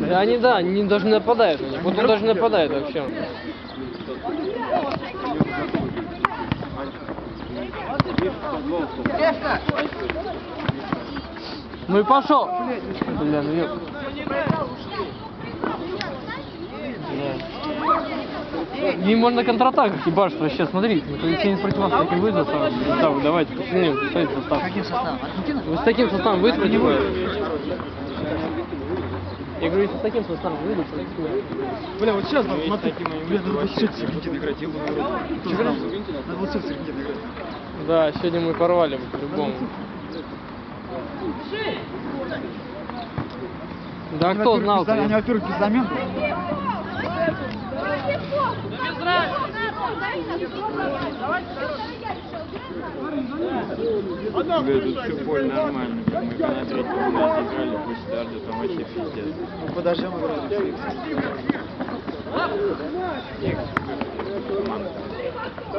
Да, Они, да, они даже нападают. Вот он даже нападает вообще. Ну и пошел. Бля, ну ёп. Не можно контратаках ебашить вообще, смотри, ну, если не против вас таким выйдет, то да, вы давайте, пацаны, ставите состав. Вы с таким составом вас? Я говорю, если с таким составом выйдут, то Бля, вот сейчас, надо, смотри, бля, надо вообще с Аргентиной играть, я? Надо вот с Аргентиной играть. Да, сегодня мы порвали бы по-любому. Да кто знал? Они, во-первых, без замен. Тут все поле нормально. Мы на третьем играли после старта, там вообще пиздец. Ну, подождем играть.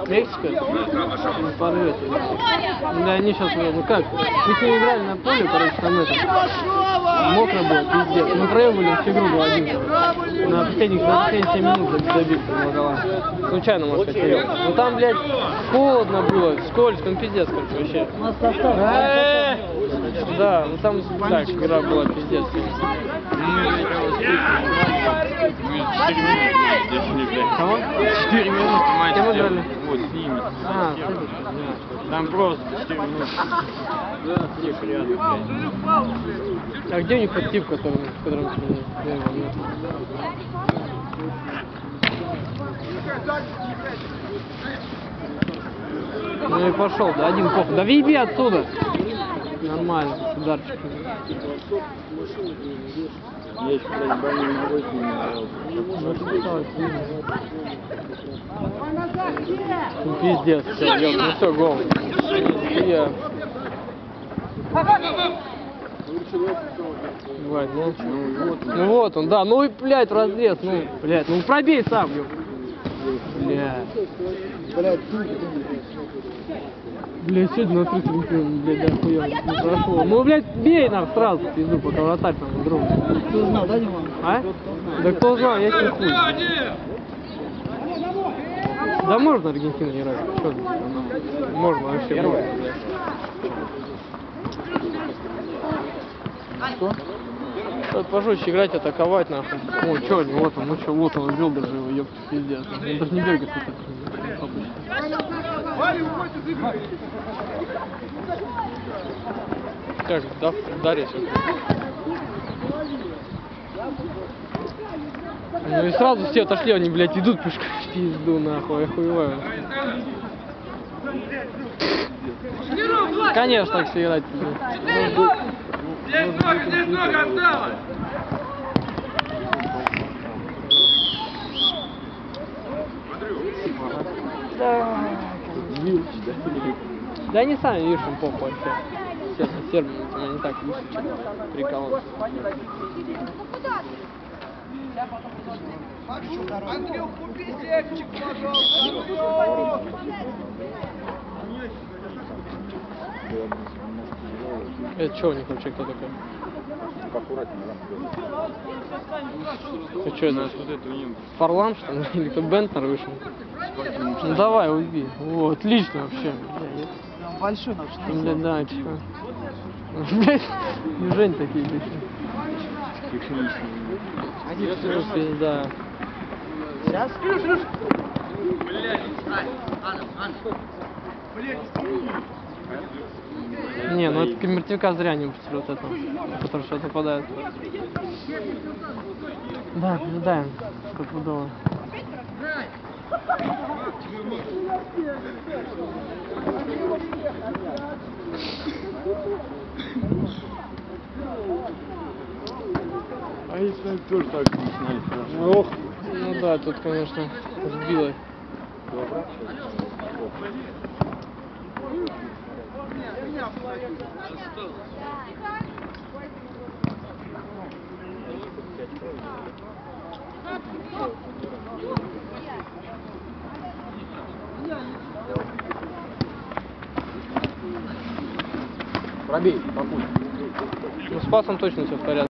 Мексика? Порвете. Да они сейчас, ну как, мы с ними играли на поле, короче, там это, мокро было, пиздец. Мы проебали всю игру 2-1. На последних, на последние 7 минут гола. Случайно, может, сказать, проеб. Ну там, блядь, холодно было, скользко, ну пиздец, короче, вообще. Э, Да, ну там, так, игра была пиздец. Кого? Четыре минуты матч. Кем играли? Вот с ними. А, Там просто 4 минуты. Тихо, рядом, блядь. А где у них тот тип, который, был, нет? Ну и пошел, да, один похуй. Да въеби отсюда! Нормально, с ударчиком. Я еще, блядь, больной ногой с играл. Ну пиздец, все, ёп, ну все, гол. Я. Бывает, ну, ну вот, ну вот он, да, ну и, блядь, разрез, ну, блядь, ну пробей сам, ёп. Блядь. Сегодня на 30 минут, блядь, да хуёво, не прошло. Ну, блядь, бей нам сразу, пизду, пока вратарь там вдруг. Ты знал, да, Дима? А? Да кто знал, я тебе хуй. Да можно Аргентина играть. Что ты, ну, Можно вообще. Можно. Что? Надо пожестче играть, атаковать нахуй. О, чё, вот он, ну чё, вот он, убил даже его, ёпта, пиздец. Он даже не бегает вот так. обычно. Как, да, Дарья Ну и сразу все отошли, они, блядь, идут пешком в пизду, нахуй, охуеваю. Конечно, так все играть. Да. Да они сами, видишь, им похуй вообще. Сербы у меня не так выше, чем прикол. Это что у них вообще, кто такой? Это что, это Вот это у них Фарлам, что ли? Или кто Бентнер вышел? Ну давай, уйди. О, отлично вообще. Большой наш. Бля, да, типа. Блядь, не Жень такие бля. техничные. Пизда. Сейчас? Не, ну это Мертвяка зря не выпустили вот это, который сейчас нападает. Да, пиздаем, стопудово. А если они тоже так начинали хорошо? Ох, ну да, тут, конечно, сбило. Пробей, попусть. Ну с пасом точно все в порядке.